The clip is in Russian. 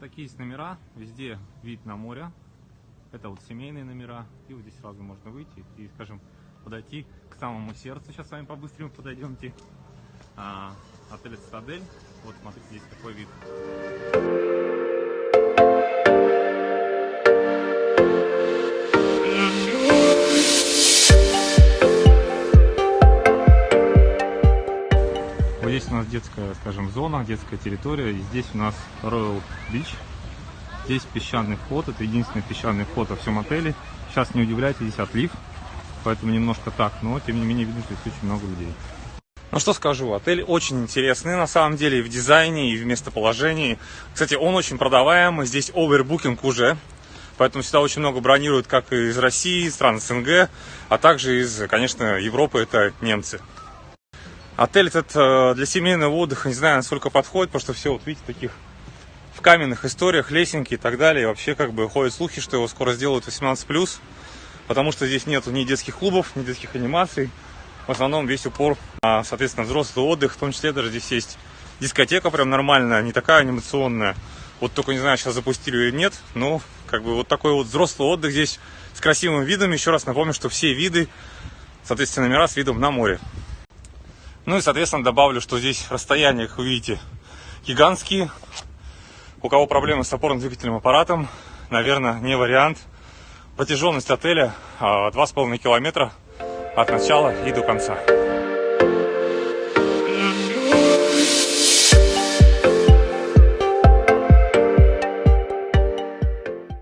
такие есть номера, везде вид на море. Это вот семейные номера. И вот здесь сразу можно выйти и, скажем, подойти к самому сердцу. Сейчас с вами по-быстрому подойдемте. А, отель Цитадель. Вот смотрите, здесь такой вид. Вот здесь у нас детская, скажем, зона, детская территория. И здесь у нас Royal Beach. Здесь песчаный вход, это единственный песчаный вход во всем отеле. Сейчас не удивляйтесь, здесь отлив, поэтому немножко так, но тем не менее видно, что здесь очень много людей. Ну что скажу, отель очень интересный на самом деле и в дизайне, и в местоположении. Кстати, он очень продаваемый, здесь овербукинг уже, поэтому сюда очень много бронируют как из России, стран СНГ, а также из, конечно, Европы, это немцы. Отель этот э, для семейного отдыха, не знаю, насколько подходит, потому что все, вот видите, таких в каменных историях, лесенки и так далее. И вообще, как бы, ходят слухи, что его скоро сделают 18+, потому что здесь нету ни детских клубов, ни детских анимаций. В основном весь упор соответственно, взрослый отдых, в том числе даже здесь есть дискотека прям нормальная, не такая анимационная. Вот только не знаю, сейчас запустили или нет, но как бы вот такой вот взрослый отдых здесь с красивым видом. Еще раз напомню, что все виды, соответственно, номера с видом на море. Ну и, соответственно, добавлю, что здесь расстояния, как вы видите, гигантские. У кого проблемы с опорно-двигательным аппаратом, наверное, не вариант. Протяженность отеля 2,5 километра от начала и до конца.